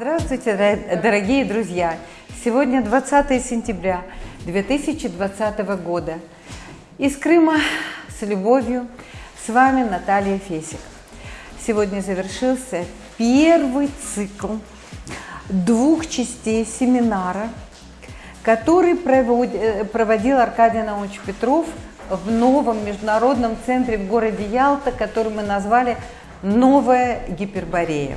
Здравствуйте, дорогие друзья! Сегодня 20 сентября 2020 года. Из Крыма с любовью с вами Наталья Фесик. Сегодня завершился первый цикл двух частей семинара, который э, проводил Аркадий Наумович Петров в новом международном центре в городе Ялта, который мы назвали «Новая Гиперборея».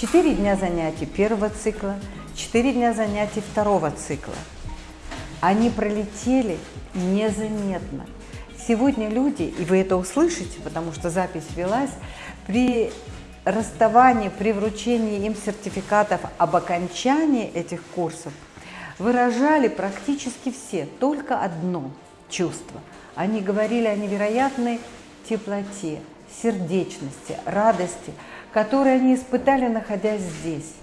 Четыре дня занятий первого цикла, четыре дня занятий второго цикла. Они пролетели незаметно. Сегодня люди, и вы это услышите, потому что запись велась, при расставании, при вручении им сертификатов об окончании этих курсов выражали практически все только одно чувство. Они говорили о невероятной теплоте, сердечности, радости – которые они испытали, находясь здесь.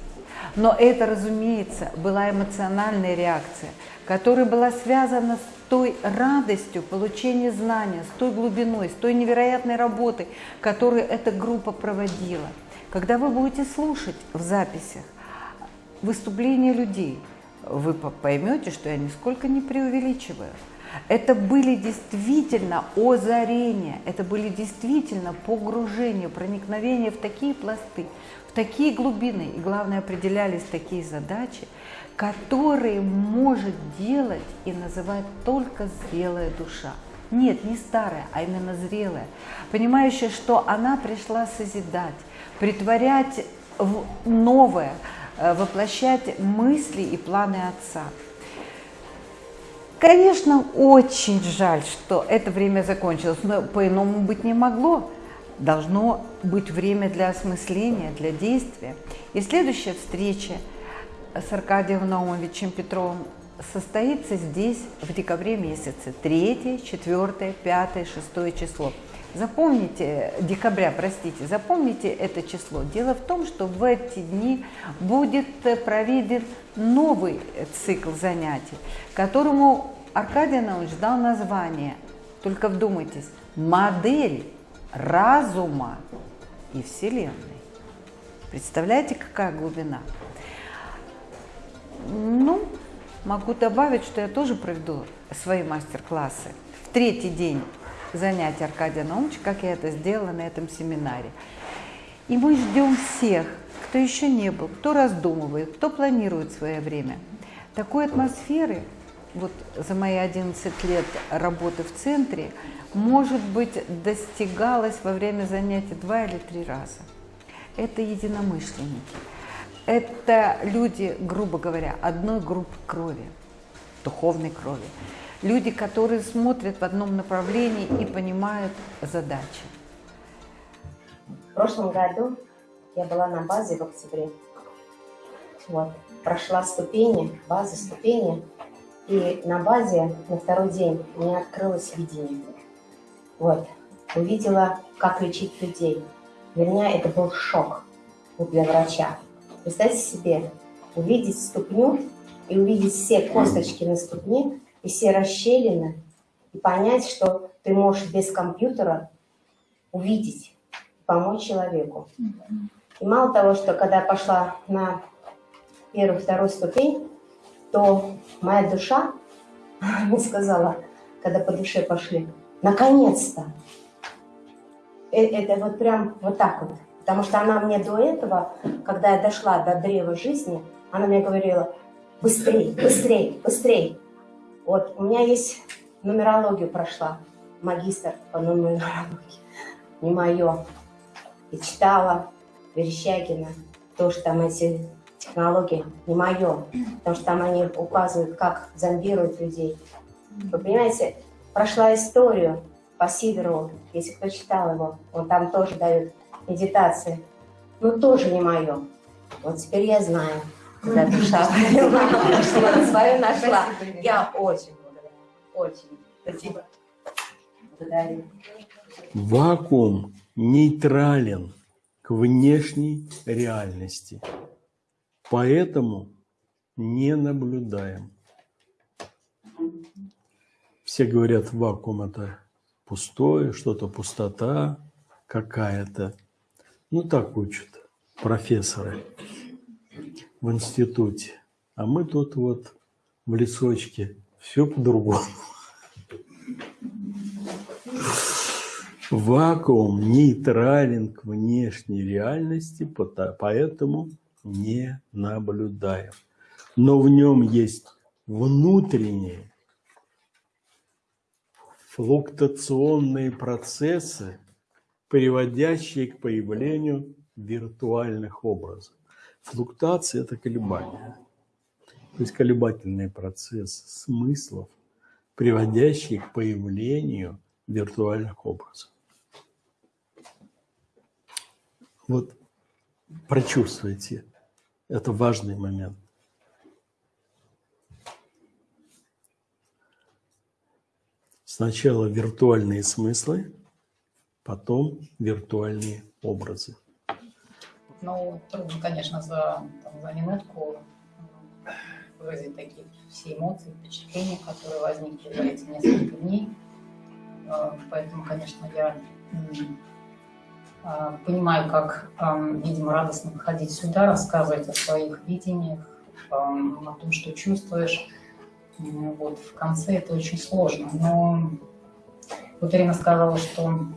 Но это, разумеется, была эмоциональная реакция, которая была связана с той радостью получения знания, с той глубиной, с той невероятной работой, которую эта группа проводила. Когда вы будете слушать в записях выступления людей, вы поймете, что я нисколько не преувеличиваю. Это были действительно озарения, это были действительно погружения, проникновения в такие пласты, в такие глубины, и главное, определялись такие задачи, которые может делать и называть только зрелая душа. Нет, не старая, а именно зрелая, понимающая, что она пришла созидать, притворять в новое, э, воплощать мысли и планы Отца. Конечно, очень жаль, что это время закончилось, но по-иному быть не могло. Должно быть время для осмысления, для действия. И следующая встреча с Аркадием Наумовичем Петровым состоится здесь в декабре месяце, 3, 4, 5, 6 число. Запомните, декабря, простите, запомните это число. Дело в том, что в эти дни будет проведен новый цикл занятий, которому Аркадий Наумович дал название, только вдумайтесь, модель разума и Вселенной. Представляете, какая глубина? Ну, могу добавить, что я тоже проведу свои мастер-классы в третий день занятий Аркадия Наумовича, как я это сделала на этом семинаре. И мы ждем всех, кто еще не был, кто раздумывает, кто планирует свое время. Такой атмосферы, вот за мои 11 лет работы в центре, может быть, достигалось во время занятий два или три раза. Это единомышленники. Это люди, грубо говоря, одной группы крови, духовной крови. Люди, которые смотрят в одном направлении и понимают задачи. В прошлом году я была на базе в октябре. Вот. Прошла ступени, базы, ступени. И на базе на второй день у меня открылось видение. Вот. Увидела, как лечить людей. Для меня это был шок вот для врача. Представьте себе, увидеть ступню и увидеть все косточки на ступне и все расщелины, и понять, что ты можешь без компьютера увидеть, помочь человеку. И мало того, что когда я пошла на первую, вторую ступень, то моя душа мне сказала, когда по душе пошли, наконец-то. Э, это вот прям вот так вот. Потому что она мне до этого, когда я дошла до древа жизни, она мне говорила, быстрей, быстрей, быстрей. Вот, у меня есть нумерологию прошла, магистр по нумерологии, не мое. И читала, Верещагина, тоже там эти технологии не мое, потому что там они указывают, как зомбируют людей. Вы понимаете, прошла историю по Сидорову, если кто читал его, он там тоже дает медитации, но тоже не мое. Вот теперь я знаю, когда душа свою нашла. Я очень благодарна, очень. Спасибо. Благодарю. Вакуум нейтрален к внешней реальности. Поэтому не наблюдаем. Все говорят, вакуум это пустое, что-то пустота какая-то. Ну так учат профессоры. в институте. А мы тут вот в лесочке. Все по-другому. Вакуум нейтрален к внешней реальности, поэтому не наблюдаем. Но в нем есть внутренние флуктуационные процессы, приводящие к появлению виртуальных образов. Флуктуация – это колебания. То есть колебательный процесс смыслов, приводящий к появлению виртуальных образов. Вот прочувствуйте, это важный момент. Сначала виртуальные смыслы, потом виртуальные образы. Ну, трудно, конечно, за, там, за минутку выразить такие все эмоции, впечатления, которые возникли за эти несколько дней. Э, поэтому, конечно, я понимаю, как, видимо, радостно выходить сюда, рассказывать о своих видениях, о том, что чувствуешь. Вот, в конце это очень сложно. Но вот Ирина сказала, что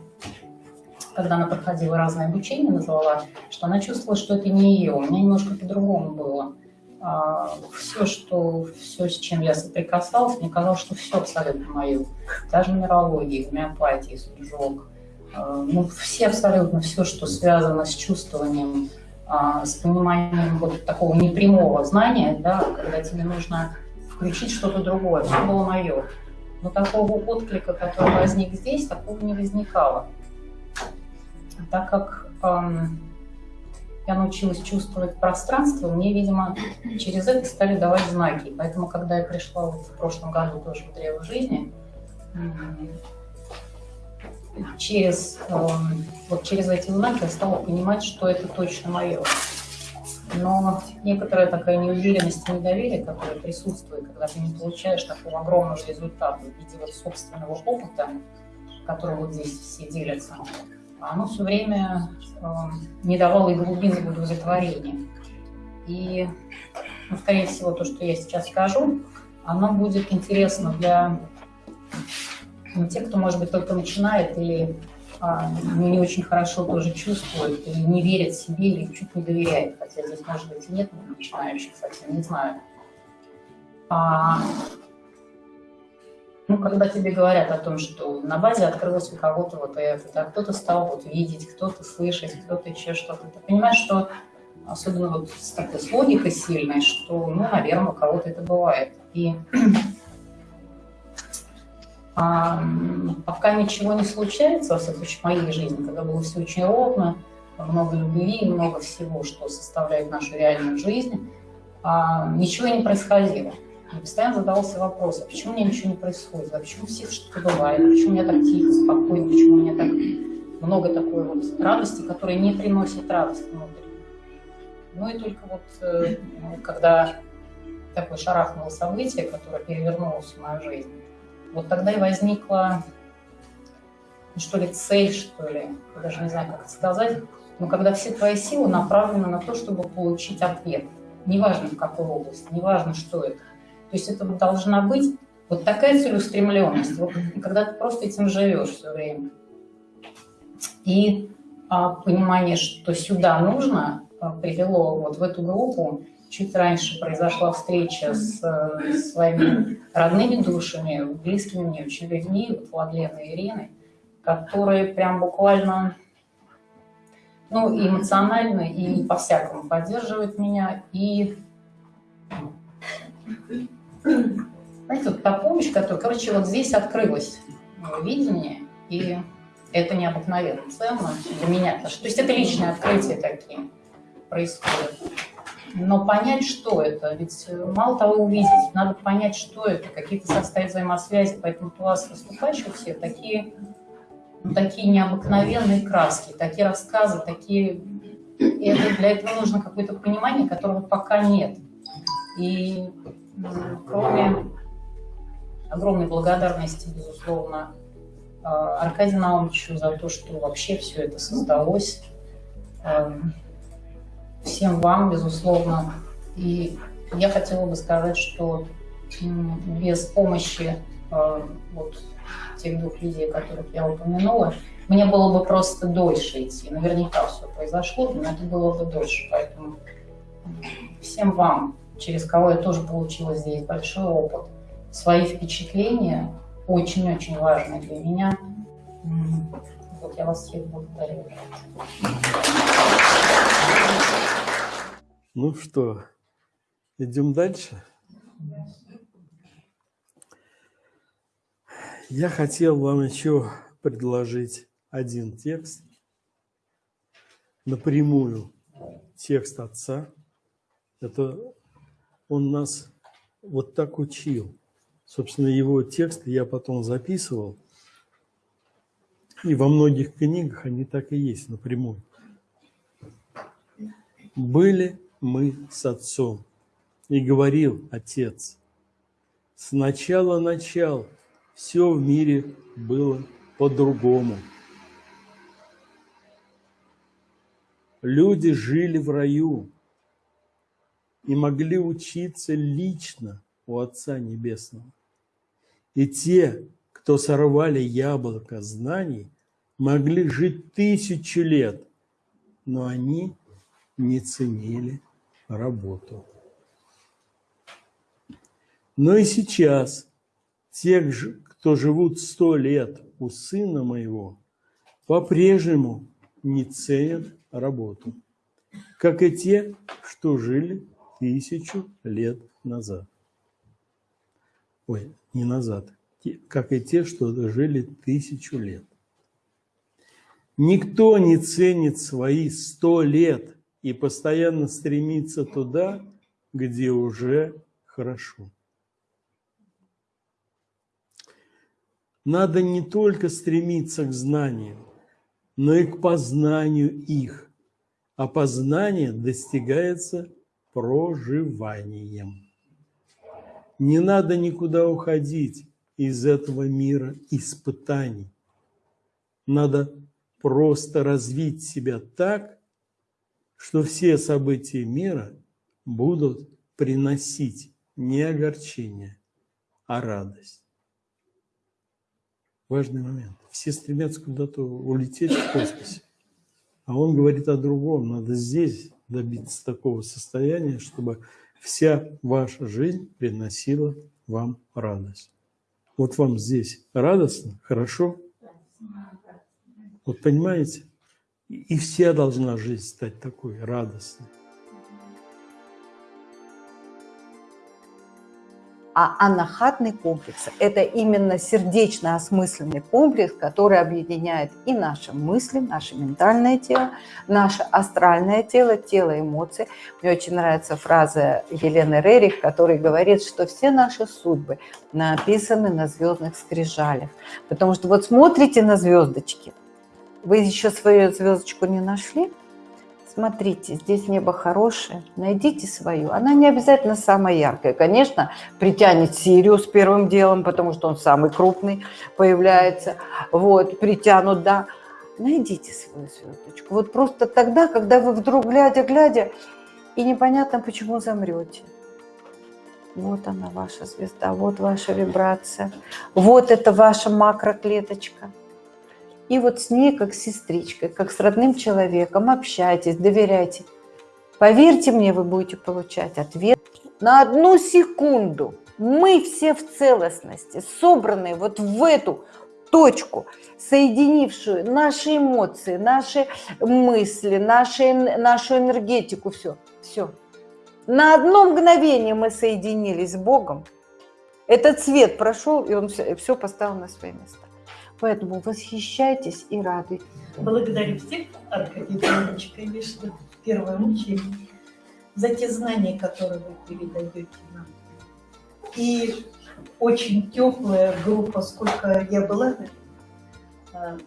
когда она проходила разное обучение, назвала, что она чувствовала, что это не ее. У меня немножко по-другому было. А, все, что, все, с чем я соприкасалась, мне казалось, что все абсолютно мое. Даже нумерология, гомеопатия, суджок. А, ну, все абсолютно, все, что связано с чувствованием, а, с пониманием вот такого непрямого знания, да, когда тебе нужно включить что-то другое, все было мое. Но такого отклика, который возник здесь, такого не возникало. Так как эм, я научилась чувствовать пространство, мне, видимо, через это стали давать знаки. Поэтому, когда я пришла вот в прошлом году тоже в Древо жизни, через, эм, вот через эти знаки я стала понимать, что это точно мое но некоторая такая неуверенность и недоверие, которое присутствует, когда ты не получаешь такого огромного результата в виде вот собственного опыта, которым вот здесь все делятся, оно все время э, не давало и глубины удовлетворения. И, ну, скорее всего, то, что я сейчас скажу, оно будет интересно для ну, тех, кто, может быть, только начинает или а, не очень хорошо тоже чувствует, или не верит себе, или чуть не доверяет, хотя здесь, может быть, и нет начинающих совсем, не знаю. А, ну, когда тебе говорят о том, что на базе открылось у кого-то вот это, да, кто-то стал вот видеть, кто-то слышать, кто-то еще что-то, ты понимаешь, что особенно вот с такой с логикой сильной, что, ну, наверное, у кого-то это бывает. И а, пока ничего не случается, во случае, в моей жизни, когда было все очень ровно, много любви, много всего, что составляет нашу реальную жизнь, а, ничего не происходило. Я постоянно задавался вопрос, а почему у меня ничего не происходит, а почему всех что-то бывает, почему у меня так тихо, спокойно, почему у меня так много такой вот радости, которая не приносит радость внутрь. Ну и только вот э, когда такое шарахнуло событие, которое перевернулось в мою жизнь, вот тогда и возникла, ну, что ли, цель, что ли, я даже не знаю, как это сказать, но когда все твои силы направлены на то, чтобы получить ответ. Неважно, в какой области, неважно, что это. То есть это должна быть вот такая целеустремленность, вот, когда ты просто этим живешь все время. И а, понимание, что сюда нужно, а, привело вот в эту группу чуть раньше произошла встреча с, э, своими родными душами, близкими мне очень людьми, вот Владленой Ириной, которые прям буквально ну, эмоционально, и по-всякому поддерживают меня. И, знаете, вот та помощь, которая, короче, вот здесь открылось видение, и это необыкновенно ценно для меня. То есть это личные открытия такие происходят но понять, что это, ведь э, мало того увидеть, надо понять, что это, какие-то состоят взаимосвязи, поэтому у вас выступающие у всех такие, ну, такие необыкновенные краски, такие рассказы, такие... Это, для этого нужно какое-то понимание, которого пока нет. И кроме огромной благодарности, безусловно, э, Аркадию Наумовичу за то, что вообще все это создалось, эм, всем вам, безусловно. И я хотела бы сказать, что без помощи э, вот тех двух людей, которых я упомянула, мне было бы просто дольше идти. Наверняка все произошло, но это было бы дольше. Поэтому всем вам, через кого я тоже получила здесь большой опыт, свои впечатления очень-очень важны для меня. Вот я вас всех благодарю. Ну что, идем дальше? Я хотел вам еще предложить один текст, напрямую текст отца. Это он нас вот так учил. Собственно, его тексты я потом записывал. И во многих книгах они так и есть напрямую. Были мы с отцом, и говорил отец, сначала начал, все в мире было по-другому. Люди жили в раю и могли учиться лично у Отца Небесного. И те, кто сорвали яблоко знаний, могли жить тысячу лет, но они не ценили работу. Но и сейчас те, кто живут сто лет у сына моего, по-прежнему не ценят работу, как и те, что жили тысячу лет назад. Ой, не назад, как и те, что жили тысячу лет. Никто не ценит свои сто лет и постоянно стремится туда, где уже хорошо. Надо не только стремиться к знаниям, но и к познанию их. А познание достигается проживанием. Не надо никуда уходить из этого мира испытаний. Надо просто развить себя так, что все события мира будут приносить не огорчение, а радость. Важный момент. Все стремятся куда-то улететь в космосе. А он говорит о другом. Надо здесь добиться такого состояния, чтобы вся ваша жизнь приносила вам радость. Вот вам здесь радостно, хорошо? Вот понимаете? И вся должна жизнь стать такой радостной. А анахатный комплекс – это именно сердечно-осмысленный комплекс, который объединяет и наши мысли, наше ментальное тело, наше астральное тело, тело эмоций. Мне очень нравится фраза Елены Рерих, которая говорит, что все наши судьбы написаны на звездных скрижалях. Потому что вот смотрите на звездочки, вы еще свою звездочку не нашли? Смотрите, здесь небо хорошее, найдите свою. Она не обязательно самая яркая. Конечно, притянет Сириус первым делом, потому что он самый крупный появляется. Вот, притянут, да. Найдите свою звездочку. Вот просто тогда, когда вы вдруг глядя-глядя, и непонятно, почему замрете. Вот она, ваша звезда, вот ваша вибрация. Вот это ваша макроклеточка. И вот с ней, как с сестричкой, как с родным человеком, общайтесь, доверяйте. Поверьте мне, вы будете получать ответ на одну секунду. Мы все в целостности, собранные вот в эту точку, соединившую наши эмоции, наши мысли, наши, нашу энергетику, все, все. На одно мгновение мы соединились с Богом. Этот цвет прошел, и он все, все поставил на свои места. Поэтому восхищайтесь и радуйтесь. Благодарю всех, Аркадий Иванович, конечно, первую очередь, за те знания, которые вы передаете нам. И очень теплая группа, сколько я была а,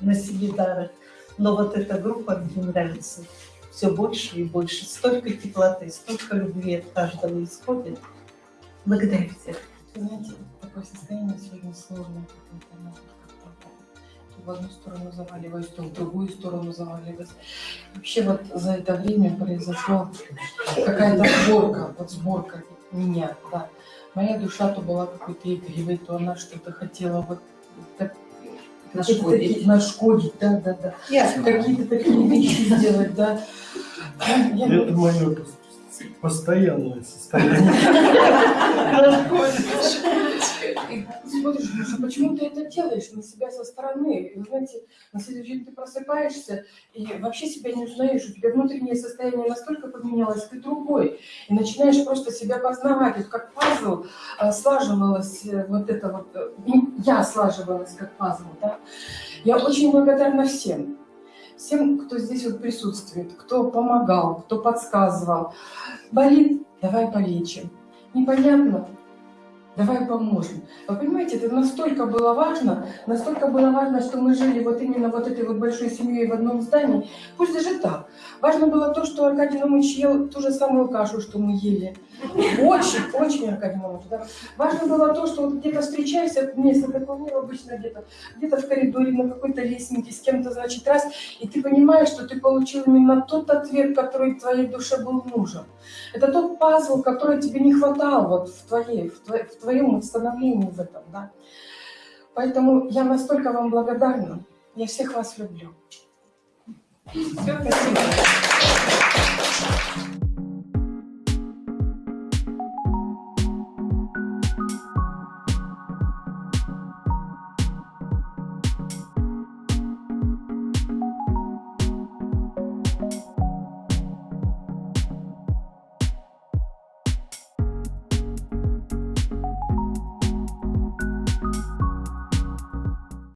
на Себедарах, но вот эта группа мне нравится все больше и больше. Столько теплоты, столько любви от каждого исходит. Благодарю всех. Знаете, такое состояние сегодня сложное в одну сторону заваливаюсь, то в другую сторону заваливаюсь. Вообще вот за это время произошла какая-то сборка, вот сборка меня, да. Моя душа то была какой-то игривой, то она что-то хотела вот так, такие- нашкодить, да, да, да. Какие-то такие вещи сделать, да. Я Это мое постоянное состояние. И смотришь, а почему ты это делаешь на себя со стороны? И, знаете, на следующий день ты просыпаешься и вообще себя не узнаешь, у тебя внутреннее состояние настолько поменялось, ты другой. И начинаешь просто себя познавать, вот как пазл а, слаживалось, э, вот это вот, э, я слаживалась как пазл, да. Я очень благодарна всем. Всем, кто здесь вот присутствует, кто помогал, кто подсказывал. Болит, давай полечим. Непонятно, давай поможем. Вы понимаете, это настолько было важно, настолько было важно, что мы жили вот именно вот этой вот большой семьей в одном здании. Пусть даже так. Важно было то, что Аркадий Наумович ел ту же самую кашу, что мы ели. Очень, очень Аркадий Наумович. Да. Важно было то, что вот где-то встречаешься, место такое мир обычно где-то, где-то в коридоре, на какой-то лестнике, с кем-то, значит, раз, и ты понимаешь, что ты получил именно тот ответ, который твоей душе был нужен. Это тот пазл, который тебе не хватал вот в, твоей, в, твоей, вот становлении в этом, да. Поэтому я настолько вам благодарна. Я всех вас люблю. Все, спасибо.